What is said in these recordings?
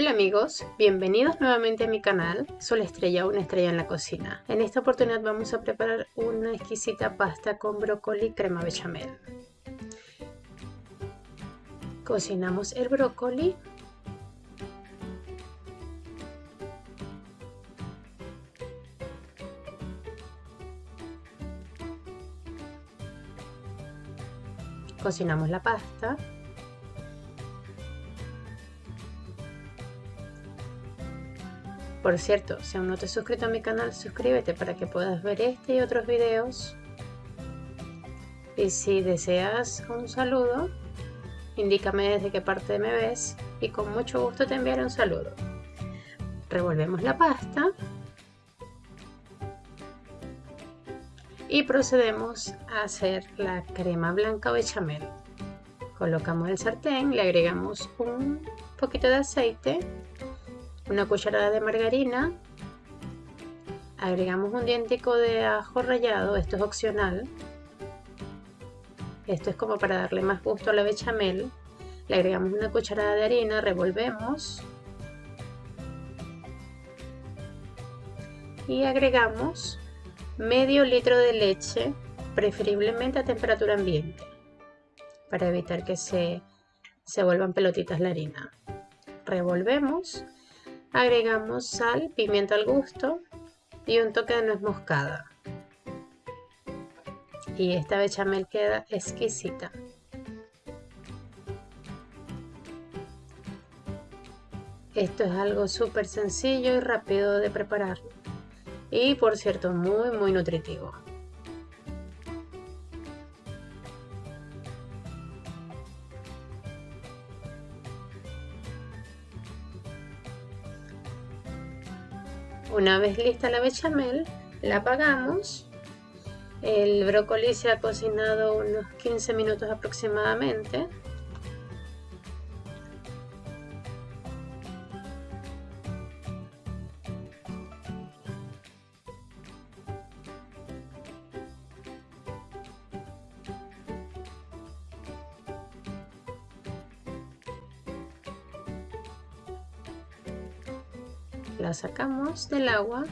Hola amigos, bienvenidos nuevamente a mi canal Sol Estrella, una estrella en la cocina. En esta oportunidad vamos a preparar una exquisita pasta con brócoli crema bechamel. Cocinamos el brócoli. Cocinamos la pasta. Por cierto, si aún no te has suscrito a mi canal, suscríbete para que puedas ver este y otros videos. Y si deseas un saludo, indícame desde qué parte me ves y con mucho gusto te enviaré un saludo. Revolvemos la pasta y procedemos a hacer la crema blanca bechamel. Colocamos el sartén, le agregamos un poquito de aceite una cucharada de margarina, agregamos un dientico de ajo rallado, esto es opcional, esto es como para darle más gusto a la bechamel, le agregamos una cucharada de harina, revolvemos. Y agregamos medio litro de leche, preferiblemente a temperatura ambiente, para evitar que se, se vuelvan pelotitas la harina. Revolvemos Agregamos sal, pimienta al gusto y un toque de nuez moscada. Y esta bechamel queda exquisita. Esto es algo súper sencillo y rápido de preparar. Y por cierto, muy muy nutritivo. Una vez lista la bechamel, la apagamos. El brócoli se ha cocinado unos 15 minutos aproximadamente. La sacamos del agua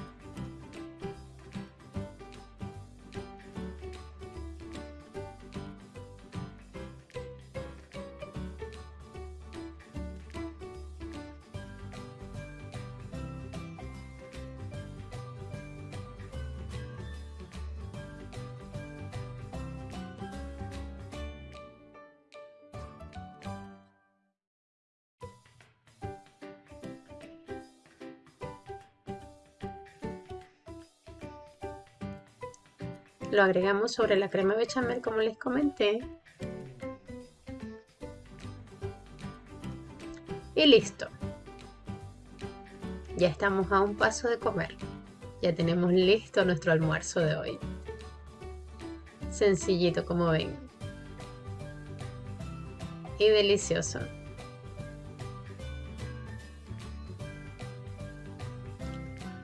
Lo agregamos sobre la crema bechamel como les comenté. Y listo. Ya estamos a un paso de comer. Ya tenemos listo nuestro almuerzo de hoy. Sencillito como ven. Y delicioso.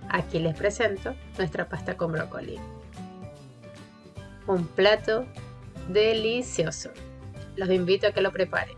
Aquí les presento nuestra pasta con brócoli un plato delicioso. Los invito a que lo preparen.